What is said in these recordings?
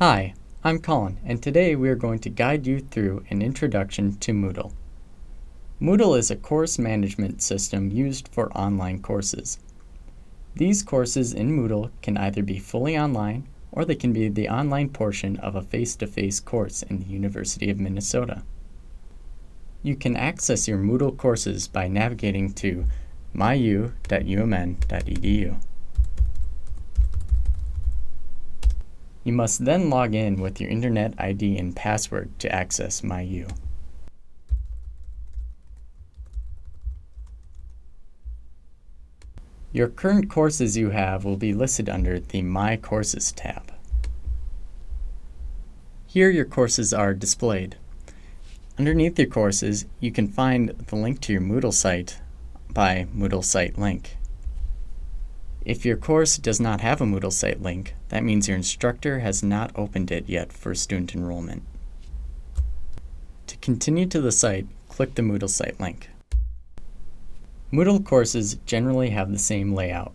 Hi, I'm Colin, and today we are going to guide you through an introduction to Moodle. Moodle is a course management system used for online courses. These courses in Moodle can either be fully online or they can be the online portion of a face-to-face -face course in the University of Minnesota. You can access your Moodle courses by navigating to myu.umn.edu. You must then log in with your Internet ID and password to access MyU. Your current courses you have will be listed under the My Courses tab. Here your courses are displayed. Underneath your courses, you can find the link to your Moodle site by Moodle site link. If your course does not have a Moodle site link, that means your instructor has not opened it yet for student enrollment. To continue to the site, click the Moodle site link. Moodle courses generally have the same layout.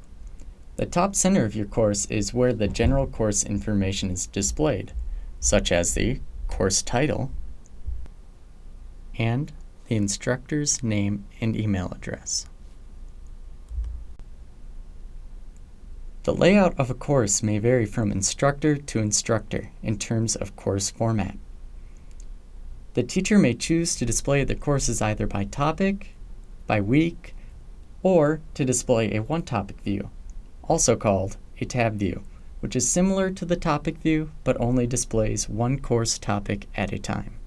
The top center of your course is where the general course information is displayed, such as the course title and the instructor's name and email address. The layout of a course may vary from instructor to instructor in terms of course format. The teacher may choose to display the courses either by topic, by week, or to display a one-topic view, also called a tab view, which is similar to the topic view but only displays one course topic at a time.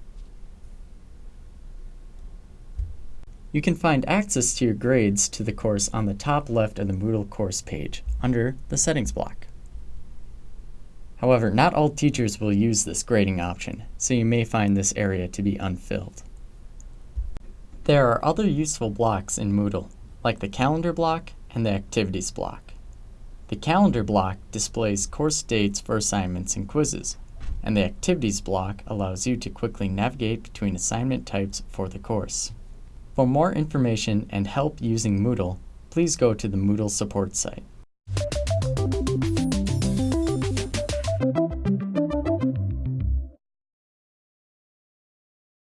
You can find access to your grades to the course on the top left of the Moodle course page under the Settings block. However, not all teachers will use this grading option, so you may find this area to be unfilled. There are other useful blocks in Moodle, like the Calendar block and the Activities block. The Calendar block displays course dates for assignments and quizzes, and the Activities block allows you to quickly navigate between assignment types for the course. For more information and help using Moodle, please go to the Moodle support site.